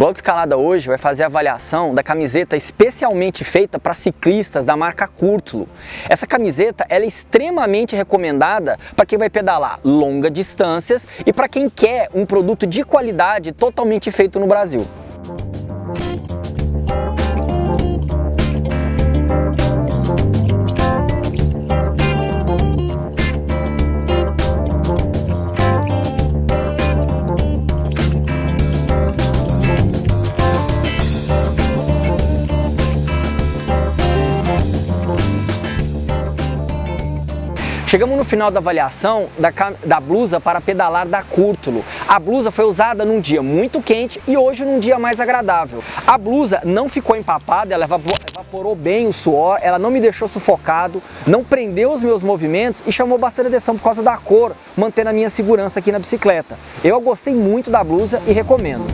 Blog Escalada hoje vai fazer a avaliação da camiseta especialmente feita para ciclistas da marca Curtulo. Essa camiseta é extremamente recomendada para quem vai pedalar longas distâncias e para quem quer um produto de qualidade totalmente feito no Brasil. Chegamos no final da avaliação da, da, blusa para pedalar da Curtulo. A blusa foi usada num dia muito quente e hoje num dia mais agradável. A blusa não ficou empapada, ela evaporou bem o suor, ela não me deixou sufocado, não prendeu os meus movimentos e chamou bastante atenção por causa da cor, mantendo a minha segurança aqui na bicicleta. Eu gostei muito da blusa e recomendo.